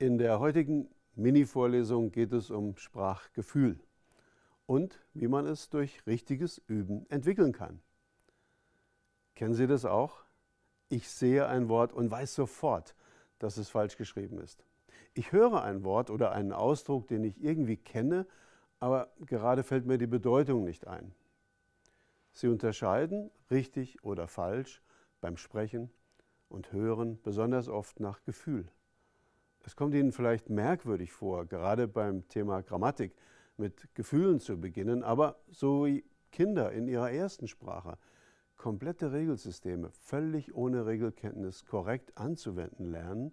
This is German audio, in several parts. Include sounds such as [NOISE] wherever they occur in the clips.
In der heutigen Mini-Vorlesung geht es um Sprachgefühl und wie man es durch richtiges Üben entwickeln kann. Kennen Sie das auch? Ich sehe ein Wort und weiß sofort, dass es falsch geschrieben ist. Ich höre ein Wort oder einen Ausdruck, den ich irgendwie kenne, aber gerade fällt mir die Bedeutung nicht ein. Sie unterscheiden richtig oder falsch beim Sprechen und Hören besonders oft nach Gefühl. Es kommt Ihnen vielleicht merkwürdig vor, gerade beim Thema Grammatik mit Gefühlen zu beginnen, aber so wie Kinder in ihrer ersten Sprache komplette Regelsysteme völlig ohne Regelkenntnis korrekt anzuwenden lernen,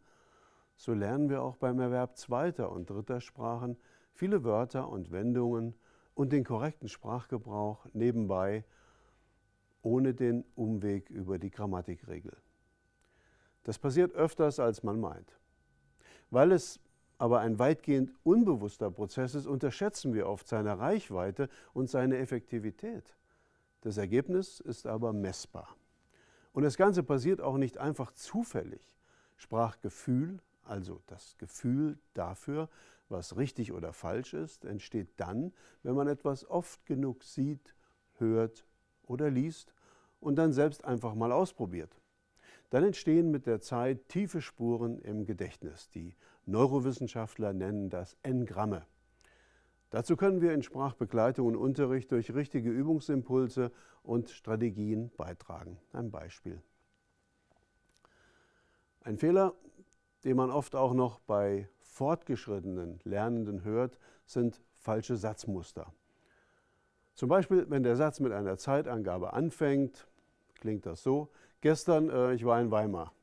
so lernen wir auch beim Erwerb zweiter und dritter Sprachen viele Wörter und Wendungen und den korrekten Sprachgebrauch nebenbei ohne den Umweg über die Grammatikregel. Das passiert öfters, als man meint. Weil es aber ein weitgehend unbewusster Prozess ist, unterschätzen wir oft seine Reichweite und seine Effektivität. Das Ergebnis ist aber messbar. Und das Ganze passiert auch nicht einfach zufällig. Sprachgefühl, also das Gefühl dafür, was richtig oder falsch ist, entsteht dann, wenn man etwas oft genug sieht, hört oder liest und dann selbst einfach mal ausprobiert. Dann entstehen mit der Zeit tiefe Spuren im Gedächtnis. Die Neurowissenschaftler nennen das Engramme. Dazu können wir in Sprachbegleitung und Unterricht durch richtige Übungsimpulse und Strategien beitragen. Ein Beispiel. Ein Fehler, den man oft auch noch bei fortgeschrittenen Lernenden hört, sind falsche Satzmuster. Zum Beispiel, wenn der Satz mit einer Zeitangabe anfängt, klingt das so, gestern, äh, ich war in Weimar.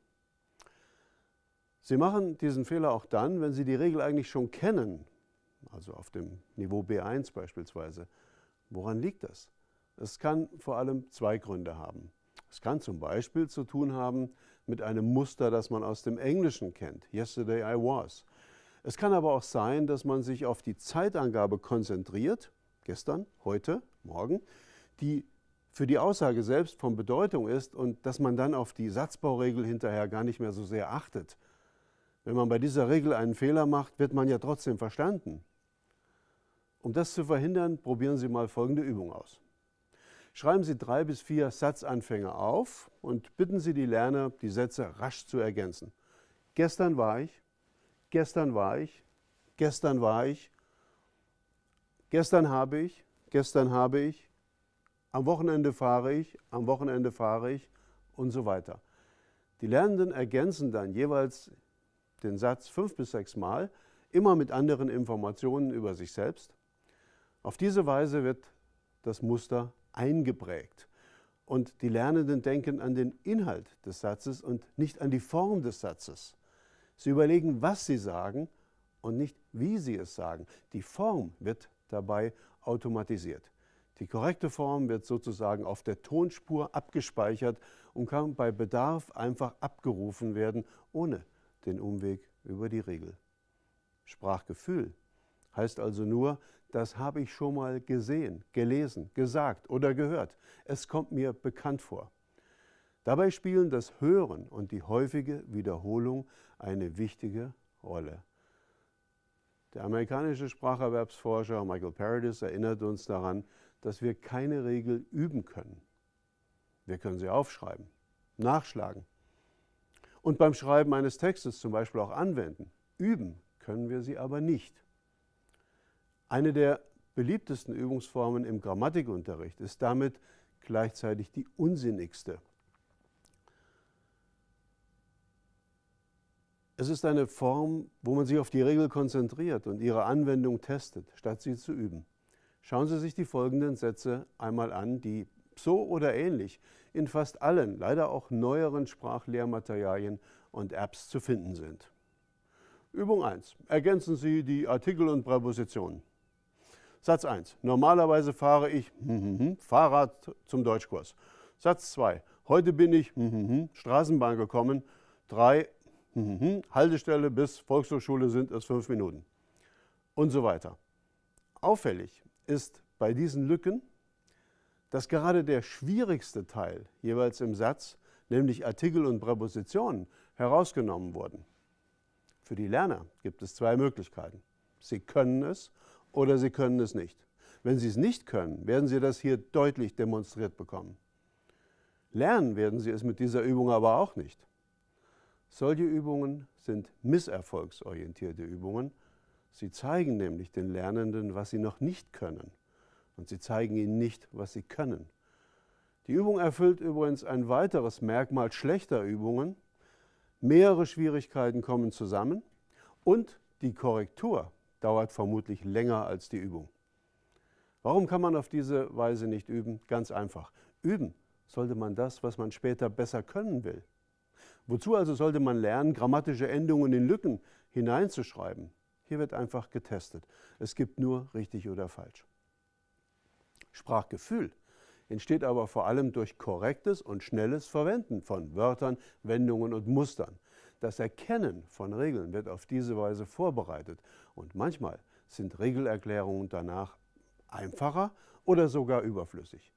Sie machen diesen Fehler auch dann, wenn Sie die Regel eigentlich schon kennen, also auf dem Niveau B1 beispielsweise. Woran liegt das? Es kann vor allem zwei Gründe haben. Es kann zum Beispiel zu tun haben mit einem Muster, das man aus dem Englischen kennt. Yesterday I was. Es kann aber auch sein, dass man sich auf die Zeitangabe konzentriert, gestern, heute, morgen, die für die Aussage selbst von Bedeutung ist und dass man dann auf die Satzbauregel hinterher gar nicht mehr so sehr achtet. Wenn man bei dieser Regel einen Fehler macht, wird man ja trotzdem verstanden. Um das zu verhindern, probieren Sie mal folgende Übung aus. Schreiben Sie drei bis vier Satzanfänge auf und bitten Sie die Lerner, die Sätze rasch zu ergänzen. Gestern war ich, gestern war ich, gestern war ich, gestern habe ich, gestern habe ich, am Wochenende fahre ich, am Wochenende fahre ich und so weiter. Die Lernenden ergänzen dann jeweils den Satz fünf bis sechs Mal, immer mit anderen Informationen über sich selbst. Auf diese Weise wird das Muster eingeprägt. Und die Lernenden denken an den Inhalt des Satzes und nicht an die Form des Satzes. Sie überlegen, was sie sagen und nicht, wie sie es sagen. Die Form wird dabei automatisiert. Die korrekte Form wird sozusagen auf der Tonspur abgespeichert und kann bei Bedarf einfach abgerufen werden, ohne den Umweg über die Regel. Sprachgefühl heißt also nur, das habe ich schon mal gesehen, gelesen, gesagt oder gehört. Es kommt mir bekannt vor. Dabei spielen das Hören und die häufige Wiederholung eine wichtige Rolle. Der amerikanische Spracherwerbsforscher Michael Paradis erinnert uns daran, dass wir keine Regel üben können. Wir können sie aufschreiben, nachschlagen und beim Schreiben eines Textes zum Beispiel auch anwenden. Üben können wir sie aber nicht. Eine der beliebtesten Übungsformen im Grammatikunterricht ist damit gleichzeitig die unsinnigste. Es ist eine Form, wo man sich auf die Regel konzentriert und ihre Anwendung testet, statt sie zu üben. Schauen Sie sich die folgenden Sätze einmal an, die so oder ähnlich in fast allen, leider auch neueren Sprachlehrmaterialien und Apps zu finden sind. Übung 1. Ergänzen Sie die Artikel und Präpositionen. Satz 1. Normalerweise fahre ich [LAUGHS] Fahrrad zum Deutschkurs. Satz 2. Heute bin ich [LAUGHS] Straßenbahn gekommen. 3. [LAUGHS] Haltestelle bis Volkshochschule sind es fünf Minuten. Und so weiter. Auffällig ist bei diesen Lücken, dass gerade der schwierigste Teil jeweils im Satz, nämlich Artikel und Präpositionen, herausgenommen wurden. Für die Lerner gibt es zwei Möglichkeiten. Sie können es oder sie können es nicht. Wenn Sie es nicht können, werden Sie das hier deutlich demonstriert bekommen. Lernen werden Sie es mit dieser Übung aber auch nicht. Solche Übungen sind misserfolgsorientierte Übungen. Sie zeigen nämlich den Lernenden, was sie noch nicht können. Und sie zeigen ihnen nicht, was sie können. Die Übung erfüllt übrigens ein weiteres Merkmal schlechter Übungen. Mehrere Schwierigkeiten kommen zusammen und die Korrektur dauert vermutlich länger als die Übung. Warum kann man auf diese Weise nicht üben? Ganz einfach. Üben sollte man das, was man später besser können will. Wozu also sollte man lernen, grammatische Endungen in Lücken hineinzuschreiben? Hier wird einfach getestet. Es gibt nur richtig oder falsch. Sprachgefühl entsteht aber vor allem durch korrektes und schnelles Verwenden von Wörtern, Wendungen und Mustern. Das Erkennen von Regeln wird auf diese Weise vorbereitet und manchmal sind Regelerklärungen danach einfacher oder sogar überflüssig.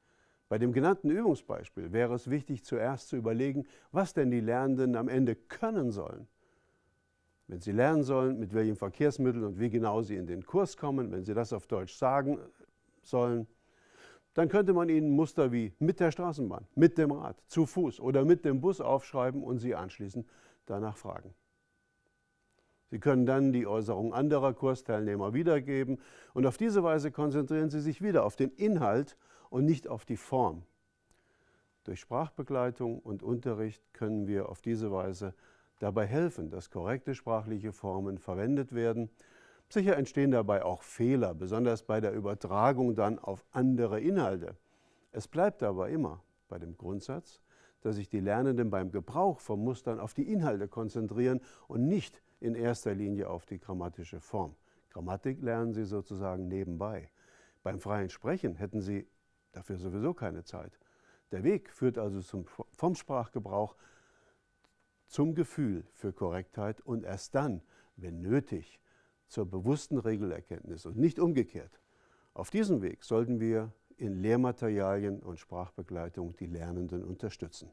Bei dem genannten Übungsbeispiel wäre es wichtig, zuerst zu überlegen, was denn die Lernenden am Ende können sollen. Wenn sie lernen sollen, mit welchem Verkehrsmittel und wie genau sie in den Kurs kommen, wenn sie das auf Deutsch sagen sollen, dann könnte man ihnen Muster wie mit der Straßenbahn, mit dem Rad, zu Fuß oder mit dem Bus aufschreiben und sie anschließend danach fragen. Sie können dann die Äußerung anderer Kursteilnehmer wiedergeben und auf diese Weise konzentrieren Sie sich wieder auf den Inhalt und nicht auf die Form. Durch Sprachbegleitung und Unterricht können wir auf diese Weise dabei helfen, dass korrekte sprachliche Formen verwendet werden. Sicher entstehen dabei auch Fehler, besonders bei der Übertragung dann auf andere Inhalte. Es bleibt aber immer bei dem Grundsatz, dass sich die Lernenden beim Gebrauch von Mustern auf die Inhalte konzentrieren und nicht in erster Linie auf die grammatische Form. Grammatik lernen sie sozusagen nebenbei. Beim freien Sprechen hätten sie dafür sowieso keine Zeit. Der Weg führt also zum, vom Sprachgebrauch zum Gefühl für Korrektheit und erst dann, wenn nötig, zur bewussten Regelerkenntnis und nicht umgekehrt. Auf diesem Weg sollten wir in Lehrmaterialien und Sprachbegleitung die Lernenden unterstützen.